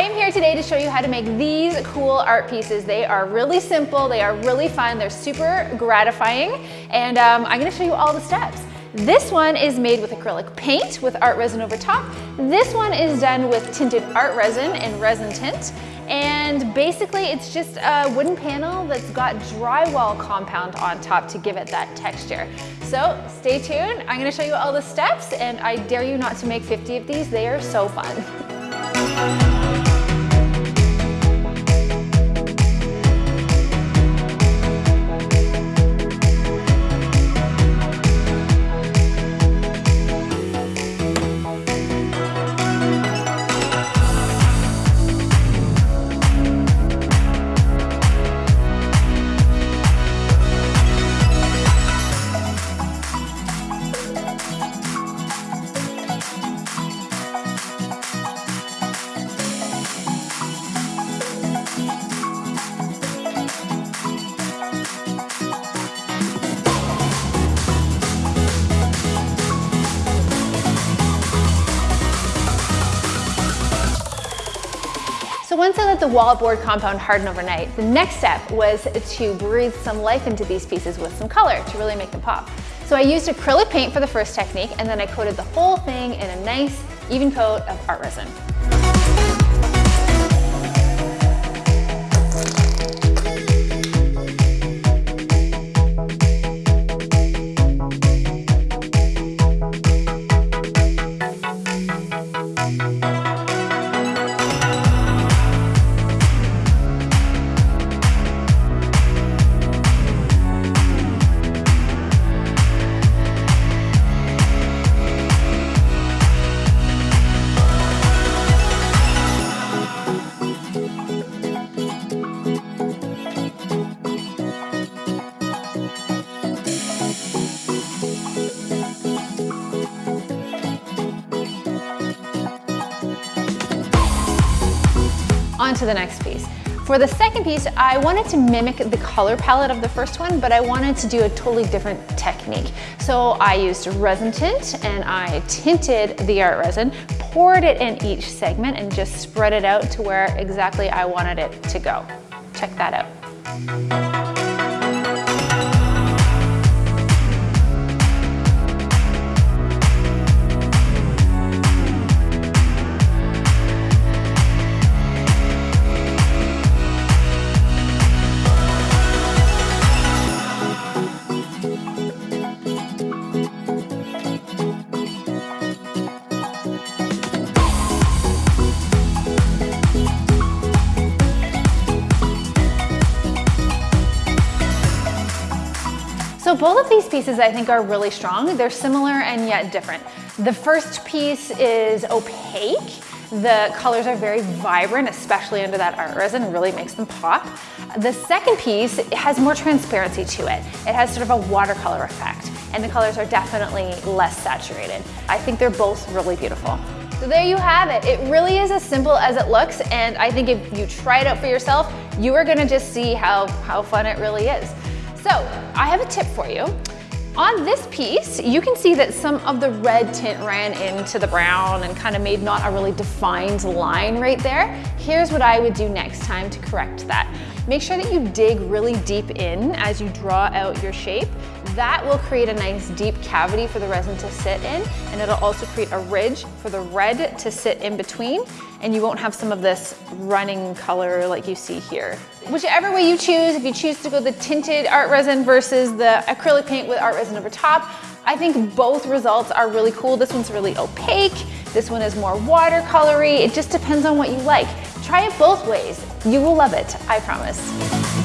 I am here today to show you how to make these cool art pieces. They are really simple, they are really fun, they're super gratifying, and um, I'm gonna show you all the steps. This one is made with acrylic paint with art resin over top. This one is done with tinted art resin and resin tint. And basically it's just a wooden panel that's got drywall compound on top to give it that texture. So stay tuned, I'm gonna show you all the steps and I dare you not to make 50 of these, they are so fun. once I let the wallboard compound harden overnight, the next step was to breathe some life into these pieces with some color to really make them pop. So I used acrylic paint for the first technique and then I coated the whole thing in a nice even coat of art resin. On to the next piece. For the second piece, I wanted to mimic the color palette of the first one, but I wanted to do a totally different technique. So I used resin tint and I tinted the art resin, poured it in each segment and just spread it out to where exactly I wanted it to go. Check that out. So both of these pieces I think are really strong. They're similar and yet different. The first piece is opaque. The colors are very vibrant, especially under that art resin, really makes them pop. The second piece has more transparency to it. It has sort of a watercolor effect, and the colors are definitely less saturated. I think they're both really beautiful. So there you have it. It really is as simple as it looks, and I think if you try it out for yourself, you are gonna just see how, how fun it really is. So I have a tip for you. On this piece, you can see that some of the red tint ran into the brown and kind of made not a really defined line right there. Here's what I would do next time to correct that. Make sure that you dig really deep in as you draw out your shape. That will create a nice deep cavity for the resin to sit in, and it'll also create a ridge for the red to sit in between, and you won't have some of this running color like you see here. Whichever way you choose, if you choose to go the tinted art resin versus the acrylic paint with art resin over top, I think both results are really cool. This one's really opaque. This one is more watercolory. It just depends on what you like. Try it both ways. You will love it, I promise.